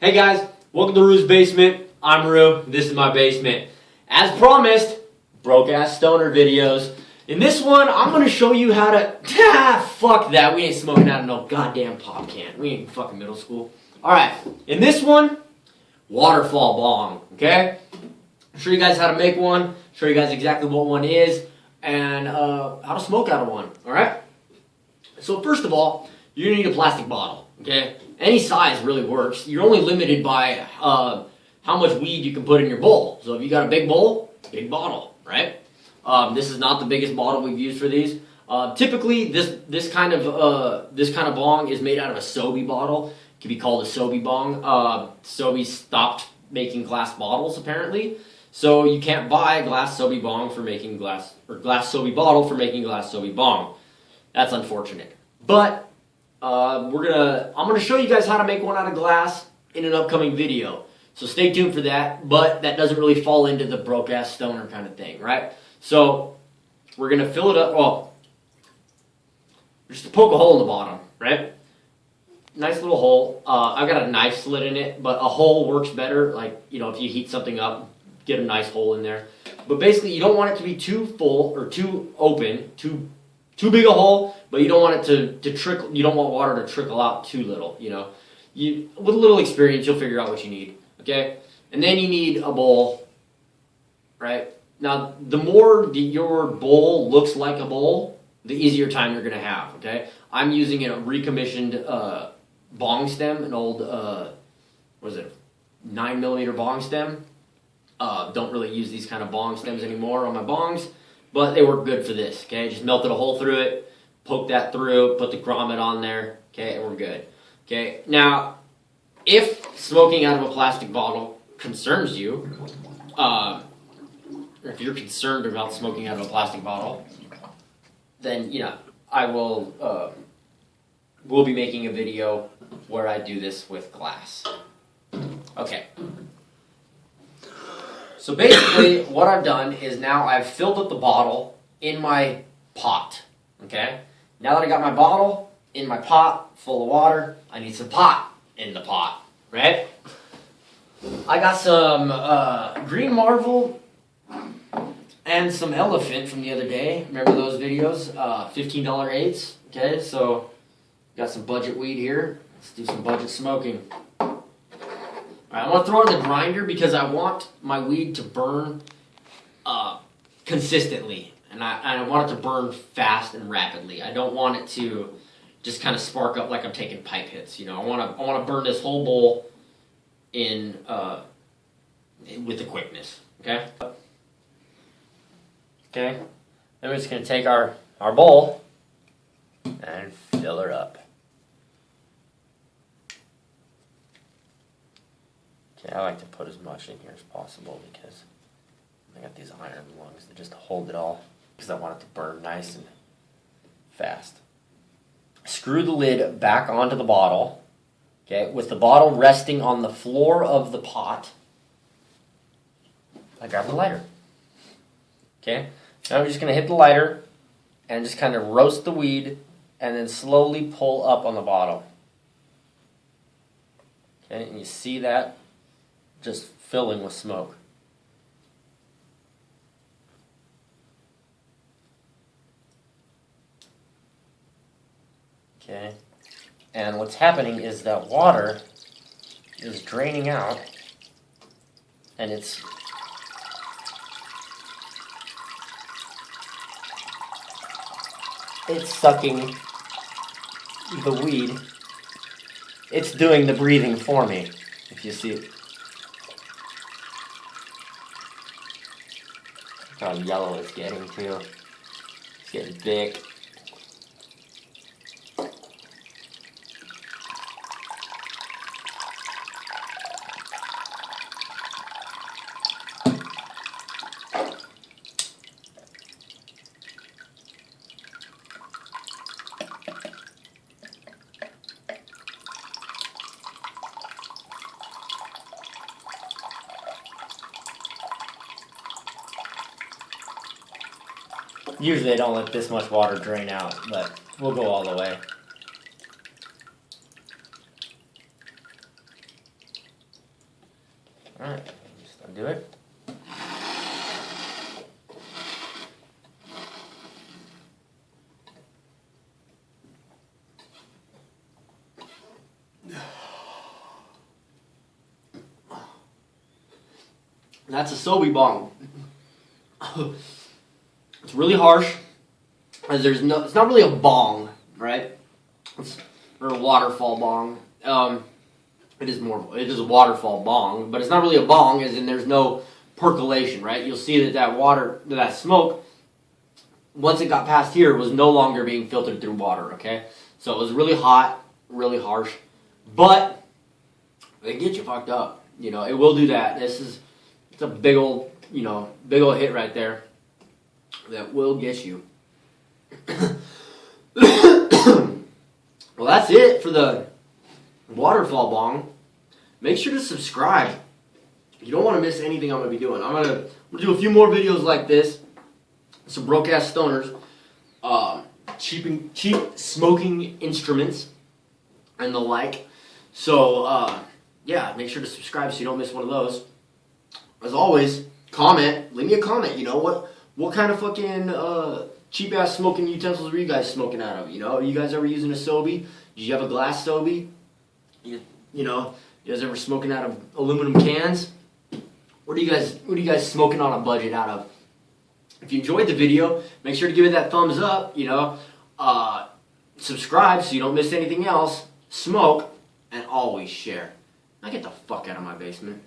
Hey guys, welcome to Rue's Basement. I'm Rue. This is my basement. As promised, broke ass stoner videos. In this one, I'm gonna show you how to. Ah, fuck that. We ain't smoking out of no goddamn pop can. We ain't fucking middle school. Alright, in this one, waterfall bong, okay? show you guys how to make one, show you guys exactly what one is, and uh, how to smoke out of one, alright? So, first of all, you need a plastic bottle, okay? Any size really works. You're only limited by uh, how much weed you can put in your bowl. So, if you got a big bowl, big bottle, right? Um, this is not the biggest bottle we've used for these. Uh, typically, this this kind of uh, this kind of bong is made out of a Sobe bottle. It can be called a Sobe bong. Uh, Sobe stopped making glass bottles apparently, so you can't buy a glass Sobe bong for making glass or glass Sobe bottle for making glass Sobe bong. That's unfortunate. But uh, we're gonna I'm gonna show you guys how to make one out of glass in an upcoming video. So stay tuned for that. But that doesn't really fall into the broke ass stoner kind of thing, right? So we're gonna fill it up. Well, just to poke a hole in the bottom, right? Nice little hole. Uh, I've got a knife slit in it, but a hole works better. Like you know, if you heat something up, get a nice hole in there. But basically, you don't want it to be too full or too open, too too big a hole, but you don't want it to, to trickle. You don't want water to trickle out too little. You know, you with a little experience, you'll figure out what you need. Okay, and then you need a bowl, right? Now, the more the, your bowl looks like a bowl, the easier time you're gonna have. Okay, I'm using a recommissioned uh, bong stem, an old uh, what is it, nine millimeter bong stem. Uh, don't really use these kind of bong stems anymore on my bongs, but they work good for this. Okay, just melted a hole through it, poke that through, put the grommet on there. Okay, and we're good. Okay, now if smoking out of a plastic bottle concerns you, uh, if you're concerned about smoking out of a plastic bottle, then you know I will. Uh, we'll be making a video where I do this with glass. Okay. So basically, what I've done is now I've filled up the bottle in my pot. Okay. Now that I got my bottle in my pot full of water, I need some pot in the pot, right? I got some uh, Green Marvel and some Elephant from the other day. Remember those videos? Uh, $15 eights. Okay, so got some budget weed here. Let's do some budget smoking. I want to throw it in the grinder because I want my weed to burn uh, consistently. And I, I want it to burn fast and rapidly. I don't want it to just kind of spark up like I'm taking pipe hits. You know, I want to I want to burn this whole bowl in uh, with the quickness. Okay. Okay. Then we're just gonna take our our bowl and fill her up. Okay, I like to put as much in here as possible because I got these iron lungs that just hold it all because I want it to burn nice and fast. Screw the lid back onto the bottle, okay, with the bottle resting on the floor of the pot. I grab the lighter. Okay, now I'm just going to hit the lighter and just kind of roast the weed and then slowly pull up on the bottle. Okay, and you see that just filling with smoke. Okay, and what's happening is that water is draining out and it's it's sucking the weed. It's doing the breathing for me, if you see it. Look how yellow it's getting too. It's getting thick. Usually I don't let this much water drain out, but we'll go all the way. Alright, just undo it. That's a Sobe bong. it's really harsh. As there's no, it's not really a bong, right? It's, or a waterfall bong. Um, it is more, it is a waterfall bong, but it's not really a bong, as in there's no percolation, right? You'll see that that water, that smoke, once it got past here, was no longer being filtered through water. Okay, so it was really hot, really harsh, but they get you fucked up. You know, it will do that. This is it's a big old, you know, big old hit right there that will get you. well, that's it for the waterfall bong. Make sure to subscribe. You don't want to miss anything I'm going to be doing. I'm going to, do a few more videos like this. Some broke ass stoners. Um, cheap, cheap smoking instruments and the like. So, uh, yeah, make sure to subscribe so you don't miss one of those as always, comment. Leave me a comment. You know what? What kind of fucking uh, cheap ass smoking utensils were you guys smoking out of? You know, are you guys ever using a Sobe? Did you have a glass Sobe? You, you know, you guys ever smoking out of aluminum cans? What are you guys? What are you guys smoking on a budget out of? If you enjoyed the video, make sure to give it that thumbs up. You know, uh, subscribe so you don't miss anything else. Smoke and always share. Now get the fuck out of my basement.